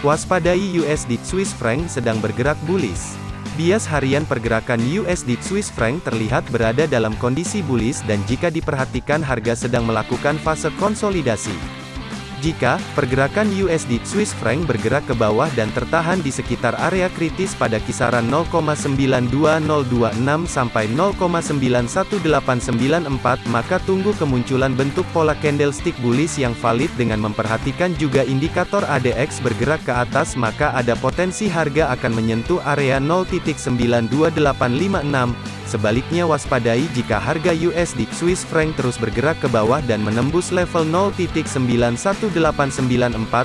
Waspadai USD Swiss franc sedang bergerak bullish. Bias harian pergerakan USD Swiss franc terlihat berada dalam kondisi bullish dan jika diperhatikan harga sedang melakukan fase konsolidasi. Jika pergerakan USD Swiss franc bergerak ke bawah dan tertahan di sekitar area kritis pada kisaran 0,92026 sampai 0,91894 maka tunggu kemunculan bentuk pola candlestick bullish yang valid dengan memperhatikan juga indikator ADX bergerak ke atas maka ada potensi harga akan menyentuh area 0.92856 Sebaliknya waspadai jika harga USD Swiss franc terus bergerak ke bawah dan menembus level 0.91894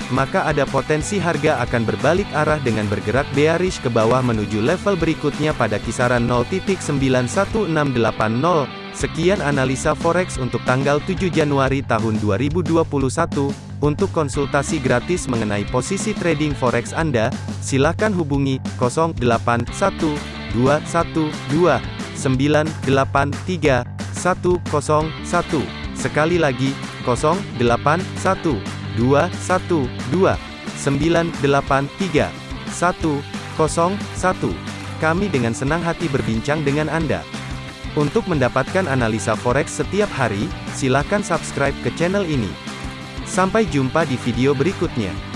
maka ada potensi harga akan berbalik arah dengan bergerak bearish ke bawah menuju level berikutnya pada kisaran 0.91680. Sekian analisa forex untuk tanggal 7 Januari tahun 2021. Untuk konsultasi gratis mengenai posisi trading forex Anda, silakan hubungi 081212 983 101. Sekali lagi, 081 212 983 101. Kami dengan senang hati berbincang dengan Anda. Untuk mendapatkan analisa forex setiap hari, silakan subscribe ke channel ini. Sampai jumpa di video berikutnya.